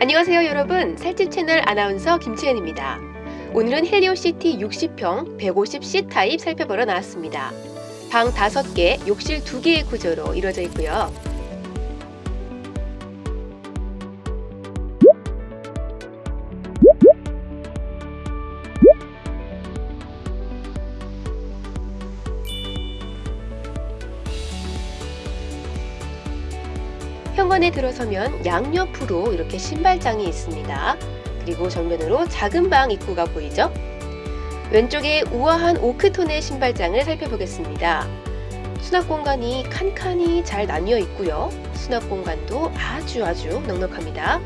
안녕하세요 여러분. 살집 채널 아나운서 김치현입니다. 오늘은 헬리오시티 60평 150C 타입 살펴보러 나왔습니다. 방 5개 욕실 2개의 구조로 이루어져 있고요 현관에 들어서면 양옆으로 이렇게 신발장이 있습니다. 그리고 정면으로 작은 방 입구가 보이죠? 왼쪽에 우아한 오크톤의 신발장을 살펴보겠습니다. 수납 공간이 칸칸이 잘 나뉘어 있고요. 수납 공간도 아주 아주 넉넉합니다.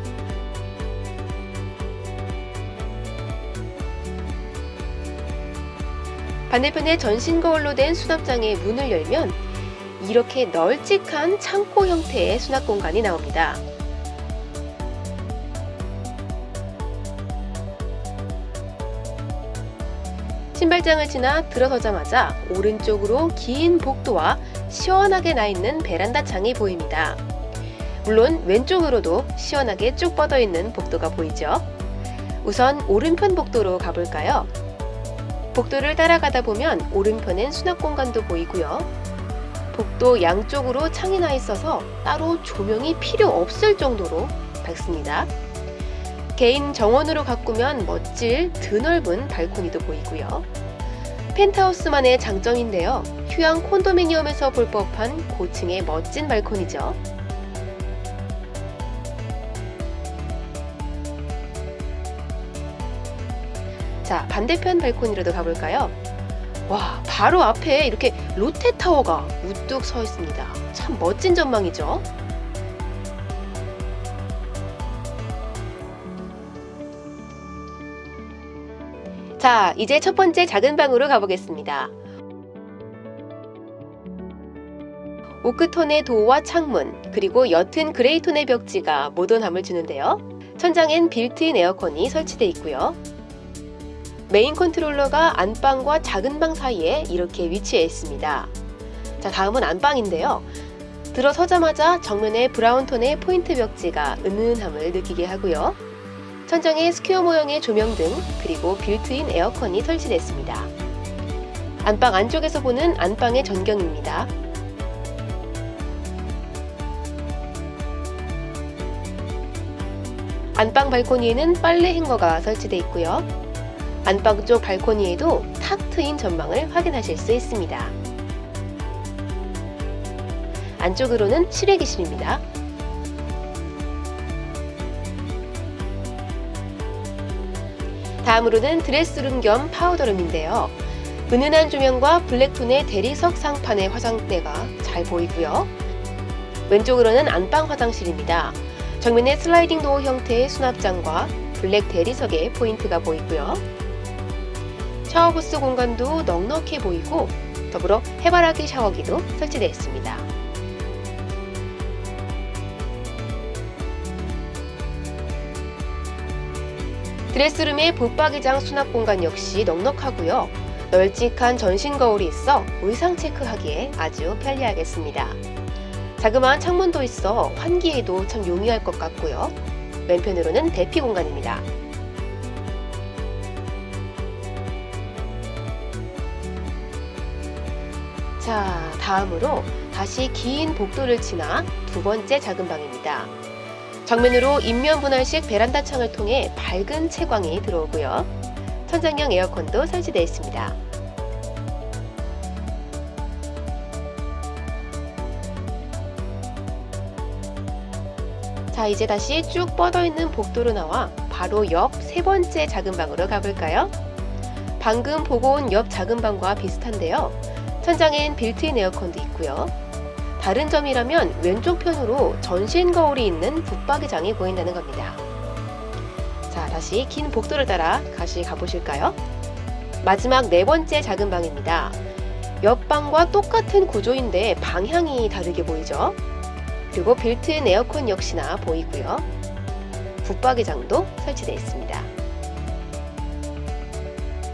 반대편에 전신 거울로 된 수납장의 문을 열면 이렇게 널찍한 창고 형태의 수납 공간이 나옵니다. 신발장을 지나 들어서자마자 오른쪽으로 긴 복도와 시원하게 나 있는 베란다 창이 보입니다. 물론 왼쪽으로도 시원하게 쭉 뻗어 있는 복도가 보이죠. 우선 오른편 복도로 가볼까요? 복도를 따라가다 보면 오른편엔 수납 공간도 보이고요. 복도 양쪽으로 창이 나 있어서 따로 조명이 필요 없을 정도로 밝습니다. 개인 정원으로 가꾸면 멋질 드넓은 발코니도 보이고요. 펜트하우스만의 장점인데요. 휴양 콘도미니엄에서 볼 법한 고층의 멋진 발코니죠. 자, 반대편 발코니로도 가볼까요? 와, 바로 앞에 이렇게 롯데타워가 우뚝 서 있습니다. 참 멋진 전망이죠? 자, 이제 첫 번째 작은 방으로 가보겠습니다. 오크톤의 도어와 창문, 그리고 옅은 그레이톤의 벽지가 모던함을 주는데요. 천장엔 빌트인 에어컨이 설치되어 있고요. main controller가 안방과 작은 방 사이에 이렇게 위치해 있습니다. 자, 다음은 안방인데요. 들어서자마자 정면에 brown 톤의 포인트 벽지가 은은함을 느끼게 하고요. 천장에 square 모형의 조명 등 그리고 빌트인 에어컨이 설치됐습니다. 안방 안쪽에서 보는 안방의 전경입니다. 안방 발코니에는 빨래 행거가 설치되어 있고요. 안방 쪽 발코니에도 탁 트인 전망을 확인하실 수 있습니다. 안쪽으로는 실외기실입니다. 다음으로는 dress room 겸 powder room인데요. 은은한 조명과 black톤의 대리석 상판의 화장대가 잘 보이고요. 왼쪽으로는 안방 화장실입니다. 정면에 슬라이딩 도어 형태의 수납장과 블랙 대리석의 포인트가 보이고요. 샤워부스 공간도 넉넉해 보이고 더불어 해바라기 샤워기도 설치되어 있습니다. 드레스룸의 붙박이장 수납 공간 역시 넉넉하고요. 널찍한 전신 거울이 있어 의상 체크하기에 아주 편리하겠습니다. 자그마한 창문도 있어 환기에도 참 용이할 것 같고요. 왼편으로는 대피 공간입니다. 자, 다음으로 다시 긴 복도를 지나 두 번째 작은 방입니다. 정면으로 인면 분할식 베란다 창을 통해 밝은 채광이 들어오고요. 천장형 에어컨도 설치되어 있습니다. 자, 이제 다시 쭉 뻗어 있는 복도로 나와 바로 옆 세 번째 작은 방으로 가볼까요? 방금 보고 온 옆 작은 방과 비슷한데요. 천장엔 빌트인 에어컨도 있고요. 다른 점이라면 왼쪽 편으로 전신 거울이 있는 붙박이장이 보인다는 겁니다. 자, 다시 긴 복도를 따라 다시 가보실까요? 마지막 네 번째 작은 방입니다. 옆방과 똑같은 구조인데 방향이 다르게 보이죠? 그리고 빌트인 에어컨 역시나 보이고요. 붙박이장도 설치되어 있습니다.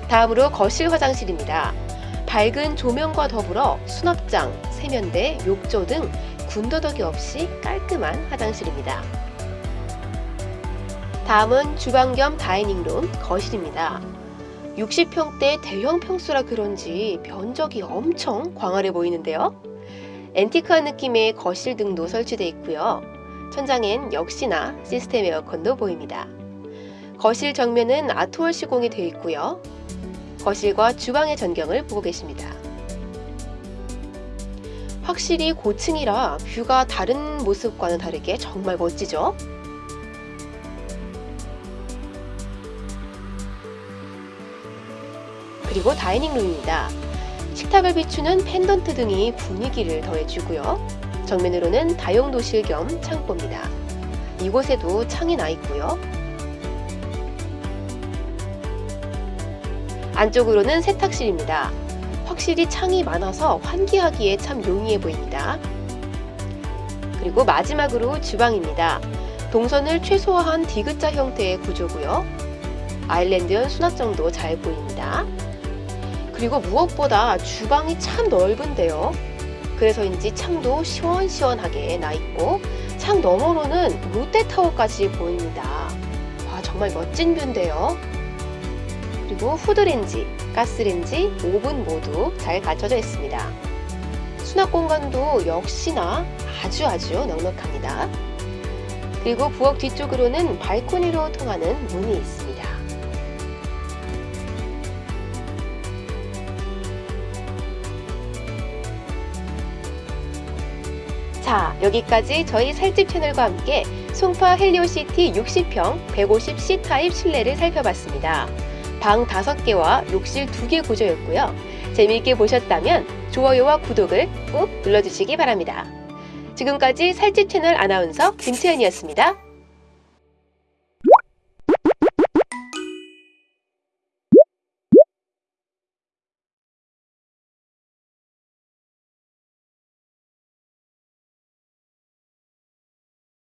다음으로 거실 화장실입니다. 밝은 조명과 더불어 수납장, 세면대, 욕조 등 군더더기 없이 깔끔한 화장실입니다. 다음은 주방 겸 다이닝룸, 거실입니다. 60평대 대형 평수라 그런지 면적이 엄청 광활해 보이는데요. 앤티크한 느낌의 거실 등도 설치되어 있고요. 천장엔 역시나 시스템 에어컨도 보입니다. 거실 정면은 아트월 시공이 되어 있고요. 거실과 주방의 전경을 보고 계십니다. 확실히 고층이라 뷰가 다른 모습과는 다르게 정말 멋지죠? 그리고 다이닝룸입니다. 식탁을 비추는 펜던트 등이 분위기를 더해주고요. 정면으로는 다용도실 겸 창고입니다. 이곳에도 창이 나 있고요. 안쪽으로는 세탁실입니다. 확실히 창이 많아서 환기하기에 참 용이해 보입니다. 그리고 마지막으로 주방입니다. 동선을 최소화한 디귿자 형태의 구조고요. 아일랜드형 수납장도 잘 보입니다. 그리고 무엇보다 주방이 참 넓은데요. 그래서인지 창도 시원시원하게 나 있고 창 너머로는 롯데타워까지 보입니다. 와 정말 멋진 뷰인데요. 그리고 후드렌지, 가스렌지, 오븐 모두 잘 갖춰져 있습니다. 수납 공간도 역시나 아주 아주 넉넉합니다. 그리고 부엌 뒤쪽으로는 발코니로 통하는 문이 있습니다. 자, 여기까지 저희 살집 채널과 함께 송파 헬리오시티 60평 150C 타입 실내를 살펴봤습니다. 방 5개와 욕실 2개 구조였고요. 재미있게 보셨다면 좋아요와 구독을 꾹 눌러주시기 바랍니다. 지금까지 살집 채널 아나운서 김채연이었습니다.